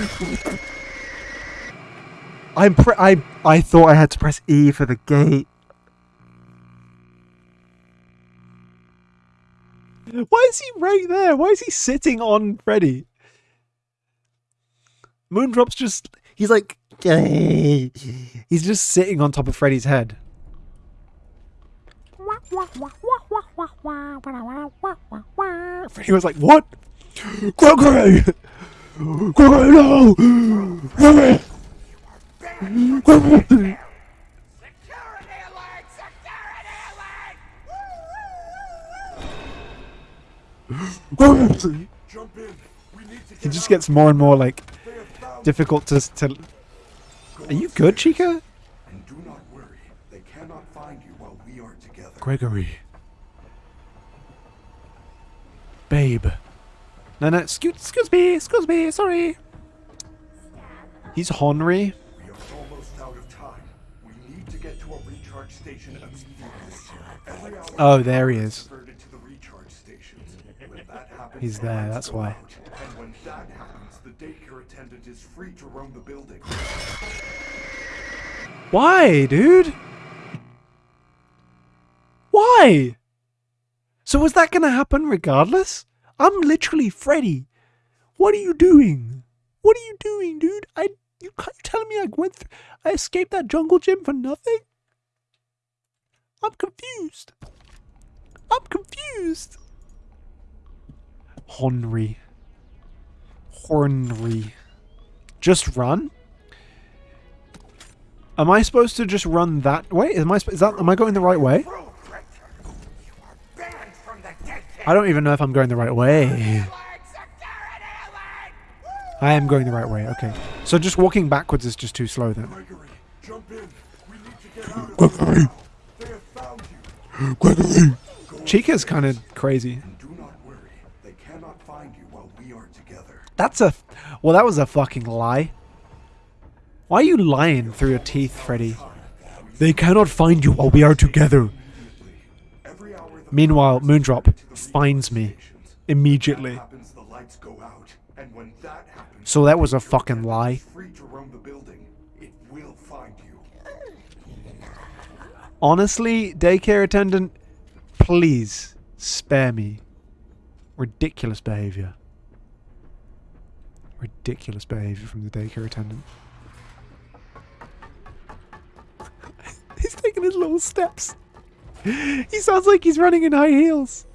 I'm pre- I I thought I had to press E for the gate. Why is he right there? Why is he sitting on Freddy? Moondrop's just he's like he's just sitting on top of Freddy's head. Freddy was like, "What? Gregory! No! Gregory! Gregory!" Gregory! Jump in. We need to He just gets more and more like They have found difficult to to. Are you good, Chica? And do not worry. They cannot find you while we are together. Gregory. Babe. No, no, excuse, excuse me, excuse me, sorry. He's Henry. We are almost out of time. We need to get to a recharge station immediately. Oh, there he is. diverted to the recharge stations. When that happens, He's there, that's why. And when that happens, the daycare attendant is free to roam the building. Why, dude? Why? So was that gonna happen regardless? I'm literally Freddy. What are you doing? What are you doing, dude? I you can't telling me I went through, I escaped that jungle gym for nothing? I'm confused. I'm confused. Henry. Henry. Just run? Am I supposed to just run that way? Am I is that am I going the right way? I don't even know if I'm going the right way. Like security alert. I am going the right way. Okay. So just walking backwards is just too slow then. Gregory, jump in. We need to get out of They have found you. Gregory. Chica's kind of crazy. Do not worry. They cannot find you while we are together. That's a well. That was a fucking lie. Why are you lying through your teeth, Freddy? They cannot find you while we are together. Meanwhile, Moondrop finds me immediately. So that was a fucking lie. Honestly, daycare attendant, please spare me. Ridiculous behavior. Ridiculous behavior from the daycare attendant. he's taking his little steps. He sounds like he's running in high heels.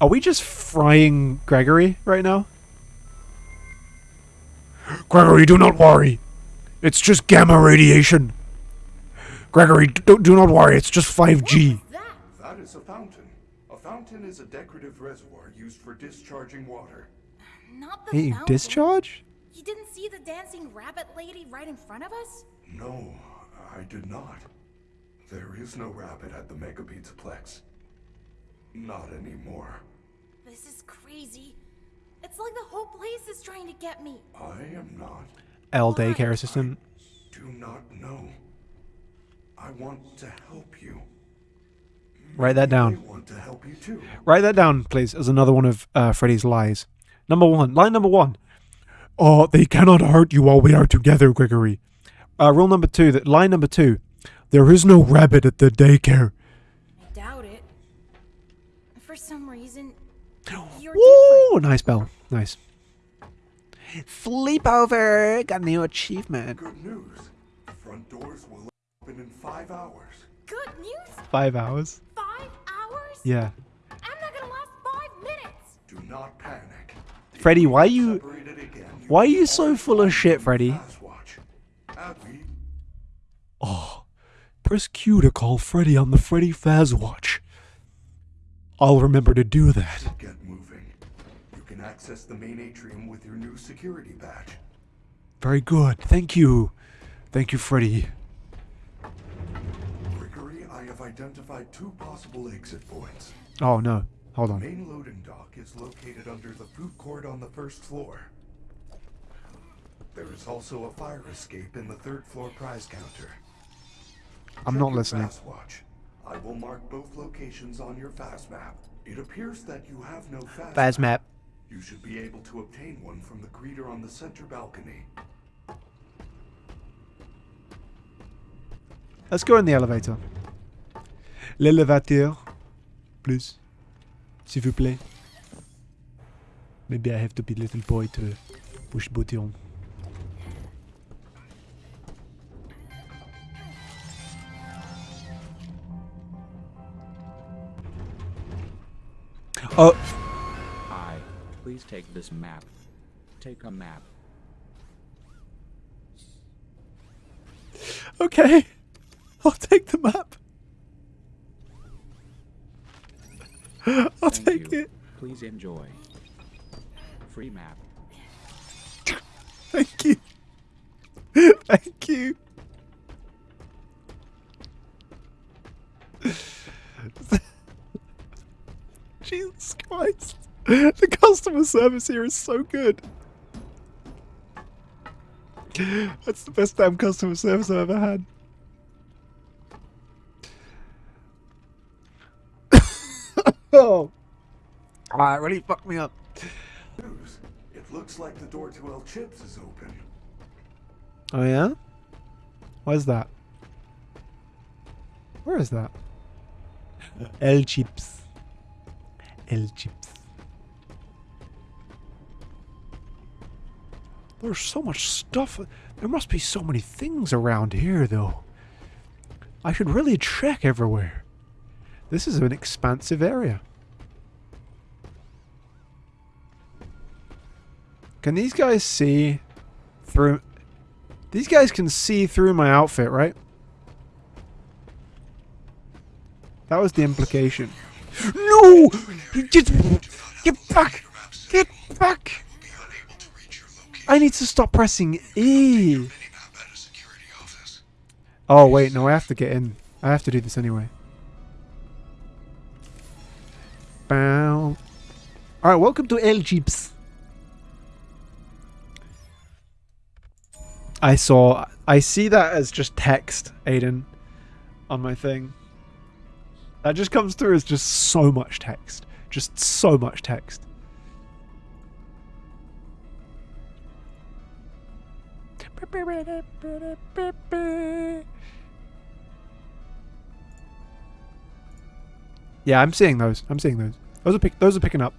Are we just frying Gregory right now? Gregory, do not worry. It's just gamma radiation. Gregory, do, do not worry. It's just 5G. That is a fountain. A fountain is a decorative reservoir used for discharging water. Not the Hey, fountain. discharge? You didn't see the dancing rabbit lady right in front of us? No, I did not. There is no rabbit at the Mega Pizzaplex. Not anymore. This is crazy. It's like the whole place is trying to get me. I am not. L daycare assistant. Do not know. I want to help you. Write that down. want to help you too. Write that down, please, as another one of uh, Freddy's lies. Number one. Line number one. Oh, they cannot hurt you while we are together, Gregory. Uh, rule number two. That line number two. There is no rabbit at the daycare. I doubt it. For some reason, you're Woo! Nice bell. Nice. Sleepover. Got a new achievement. Good news. The front doors will open in five hours. Good news? Five hours. Five hours? Yeah. I'm not gonna last five minutes. Do not panic. Freddy, why are you why are you so full of shit, Freddy? Press Q to call Freddy on the Freddy Faz watch. I'll remember to do that. get moving. You can access the main atrium with your new security badge. Very good. Thank you. Thank you, Freddy. Gregory, I have identified two possible exit points. Oh no. Hold The on. main loading dock is located under the food court on the first floor. There is also a fire escape in the third floor prize counter. I'm Check not listening. Faz watch. I will mark both locations on your Faz map. It appears that you have no fast, Faz map. You should be able to obtain one from the greeter on the center balcony. Let's go in the elevator. L'élévateur. Please. S'il vous plaît. Maybe I have to be little boy to push button. Uh. Oh, Hi, please take this map. Take a map. okay. I'll take the map. I'll Thank take you. it. Please enjoy. Free map. Thank you. Thank you. The customer service here is so good. That's the best damn customer service I've ever had. oh. Ah, it really fucked me up. News. It looks like the door to El Chips is open. Oh yeah? Where's that? Where is that? El Chips. El Chips. There's so much stuff. There must be so many things around here, though. I should really check everywhere. This is an expansive area. Can these guys see through... These guys can see through my outfit, right? That was the implication. No! Get, get back! Get back! I need to stop pressing E. Oh, wait, no, I have to get in. I have to do this anyway. Bow. Alright, welcome to El Chips. I saw. I see that as just text, Aiden, on my thing. That just comes through as just so much text. Just so much text. Yeah, I'm seeing those. I'm seeing those. Those are pick. Those are picking up.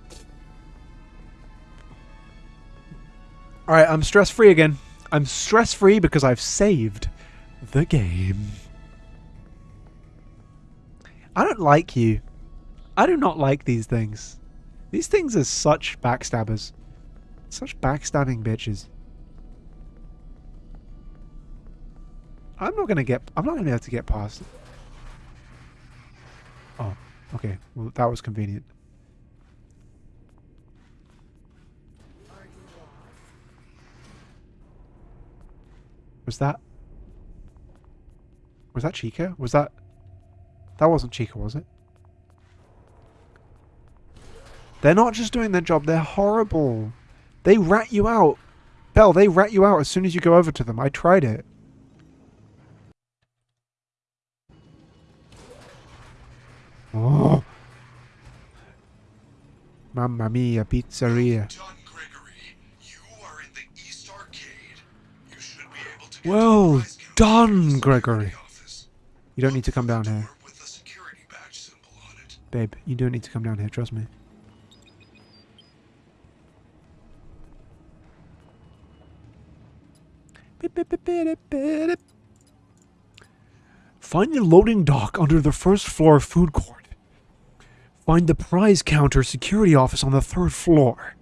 All right, I'm stress free again. I'm stress free because I've saved the game. I don't like you. I do not like these things. These things are such backstabbers. Such backstabbing bitches. I'm not gonna get. I'm not gonna be able to get past. Oh, okay. Well, that was convenient. Was that? Was that Chica? Was that? That wasn't Chica, was it? They're not just doing their job, they're horrible. They rat you out. Belle, they rat you out as soon as you go over to them. I tried it. Mamma mia, pizzeria. Gregory, you are in the East Arcade. You should be able to Well done, Gregory. You don't need to come down here. Door With a security badge symbol on it. Babe, you don't need to come down here, trust me. Find the loading dock under the first floor food court. Find the prize counter security office on the third floor.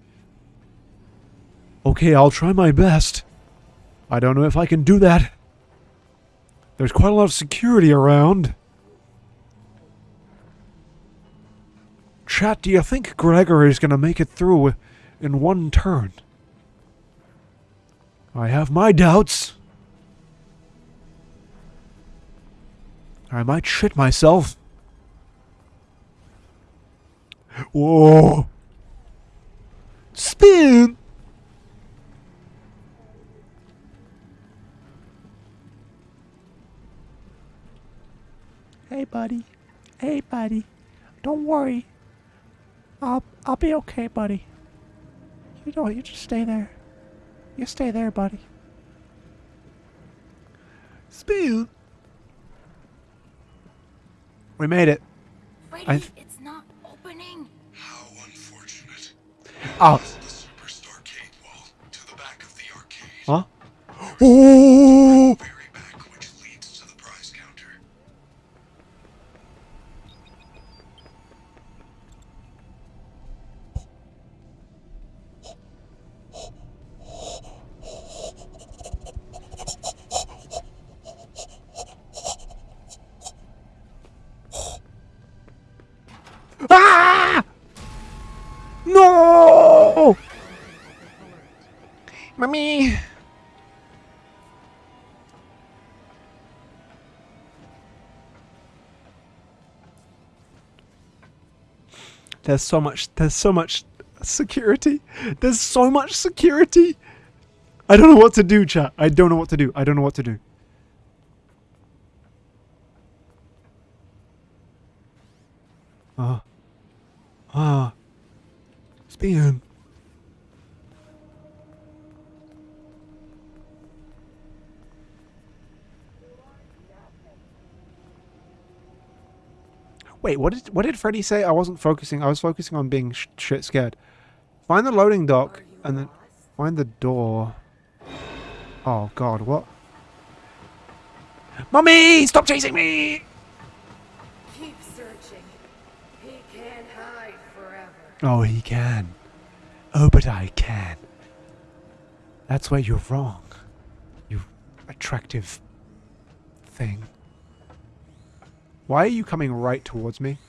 Okay, I'll try my best. I don't know if I can do that. There's quite a lot of security around. Chat, do you think Gregory's gonna make it through in one turn? I have my doubts. I might shit myself. Whoa. Spin! Hey, buddy. Hey, buddy. Don't worry. I'll I'll be okay, buddy. You don't. You just stay there. You stay there, buddy. Spill. We made it. Freddy, I- arcade. Huh? Oh! Mommy! There's so much, there's so much security. There's so much security. I don't know what to do, chat. I don't know what to do. I don't know what to do. Ah. Ah. Spion. Wait, what did what did Freddy say? I wasn't focusing. I was focusing on being sh- shit scared. Find the loading dock and then find the door. Oh God, what? Mummy, stop chasing me! Keep searching. He can't hide forever. Oh, he can. Oh, but I can. That's where you're wrong. You attractive thing. Why are you coming right towards me?